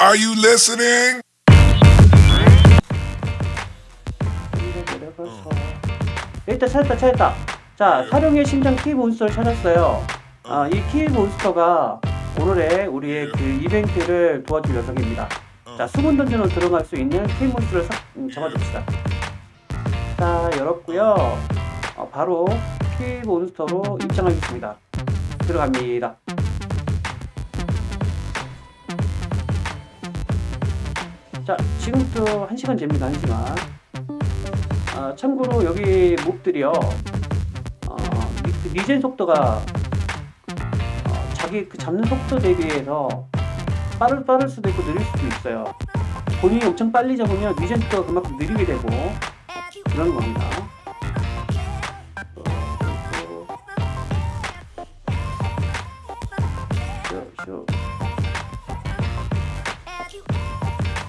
Are you listening? 내려가서 일단 찾았다 찾았다. 자 사령의 심장 키 몬스터를 찾았어요. 아, 이 키 몬스터가 오늘의 우리의 그 이벤트를 도와줄 녀석입니다. 자 수분 던전으로 들어갈 수 있는 키 몬스터를 사, 음, 잡아줍시다. 자 열었고요. 어, 바로 키 몬스터로 입장하겠습니다. 들어갑니다 자 지금부터 1시간 됩니다 1시간 아, 참고로 여기 몹들이요. 어, 리- 리젠 속도가 어, 자기 그 잡는 속도 대비해서 빠를 빠를 수도 있고 느릴 수도 있어요. 본인이 엄청 빨리 잡으면 리젠 속도가 그만큼 느리게 되고 그런 겁니다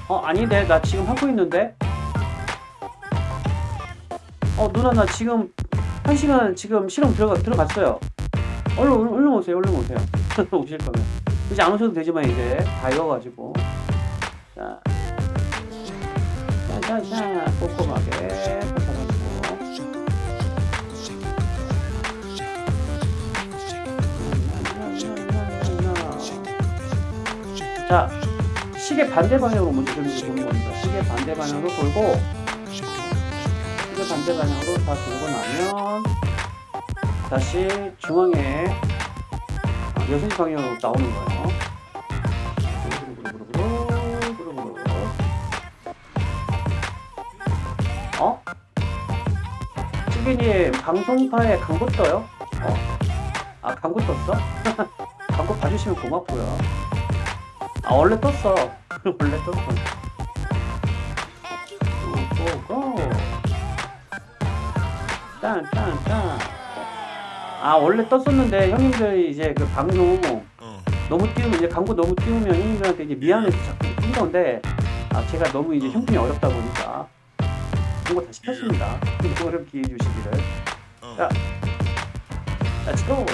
어 아닌데. 나 지금 하고 있는데. 어 누나 나 지금 한 시간 지금 실험 들어가 들어갔어요. 얼른 얼른, 오세요. 얼른 오세요. 오실 거면. 이제 안 오셔도 되지만 이제 다 익어가지고. 자. 자자자. 꼼꼼하게. 자 시계 반대 방향으로 먼저 돌리고 보는 겁니다. 시계 반대 방향으로 돌고 시계 반대 방향으로 다 돌고 나면 다시 중앙에 아, 6시 방향으로 나오는 거예요. 어? 찌개님 방송파에 광고 떠요? 어? 아 광고 떴어? 광고 봐주시면 고맙고요. 아 원래 떴어. 원래 떴어. 고고고 딴딴딴 아 원래 떴었는데 형님들 이제 그 방송 너무 띄우면 이제 광고 너무 띄우면 형님들한테 이제 미안해서 자꾸 뜬 건데 아 제가 너무 이제 형편이 어렵다 보니까 광고 다시 켰습니다. 이거를 기회 주시기를. 자 let's go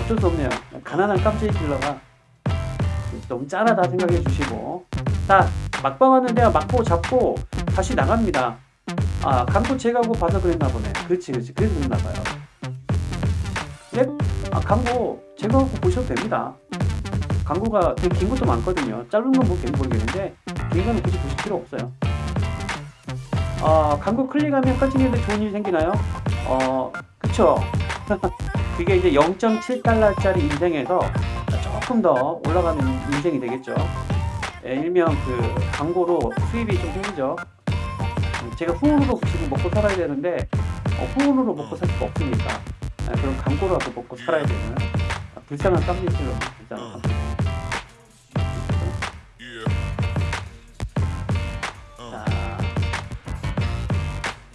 어쩔 수 없네요. 가난한 깜찍이 킬러가 너무 짠하다 생각해 주시고. 자 막방 하는데요 막고 잡고 다시 나갑니다. 아 광고 제거하고 봐서 그랬나 보네. 그렇지 그렇지. 그래서 그랬나 봐요. 네? 아 광고 제거하고 보셔도 됩니다. 광고가 되게 긴 것도 많거든요. 짧은 건 뭐 모르겠는데 긴 거는 굳이 보실 필요 없어요. 아 광고 클릭하면 깜찍이한테 좋은 일 생기나요? 어 그쵸. 그게 이제 0.7달러짜리 인생에서 조금 더 올라가는 인생이 되겠죠. 예, 일명 그 광고로 수입이 좀 생기죠. 제가 후원으로 지금 먹고 살아야 되는데 어, 후원으로 먹고 살 수가 없으니까 아, 그럼 광고라도 먹고 살아야 되는 아, 불쌍한 깜찍이로 불쌍한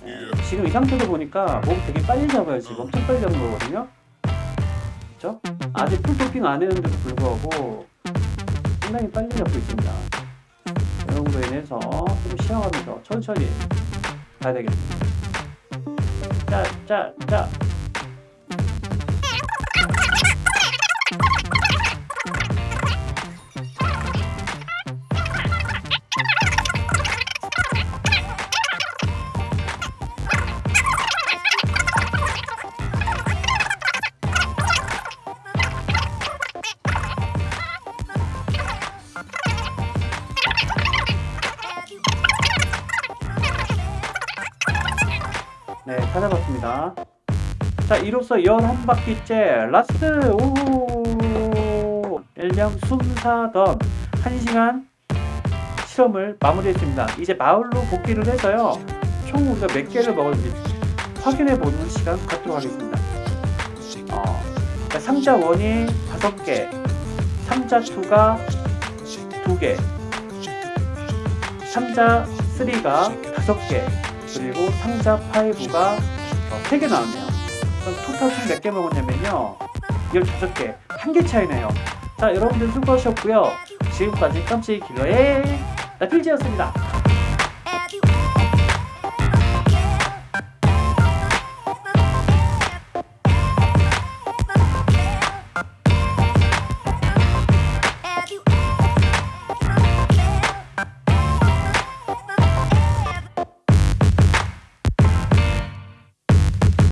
예, 지금 이 상태로 보니까 몸 되게 빨리 잡아요. 지금 엄청 빨리 잡은 거거든요. 그렇죠? 아직 풀도핑 안 했는데도 불구하고 상당히 빨리 잡고 있습니다. 이런 거로 인해서 좀 쉬어가면서 천천히 가야 되겠습니다. 자, 자, 자. 네, 찾아봤습니다. 자, 이로써 11바퀴째 last 오 일명 숨사던 1시간 실험을 마무리했습니다. 이제 마을로 복귀를 해서요. 총 우리가 몇 개를 먹을지 확인해 보는 시간 갖도록 하겠습니다. 어, 자, 상자 1이 5개, 상자 2가 2개, 상자 3가 5개, 그리고 상자 5가 3개 나왔네요. 그럼 토탈 총 몇 개 먹었냐면요. 15개. 한 개 차이네요. 자 여러분들 수고하셨고요. 지금까지 깜찍이 길러의 나필지였습니다.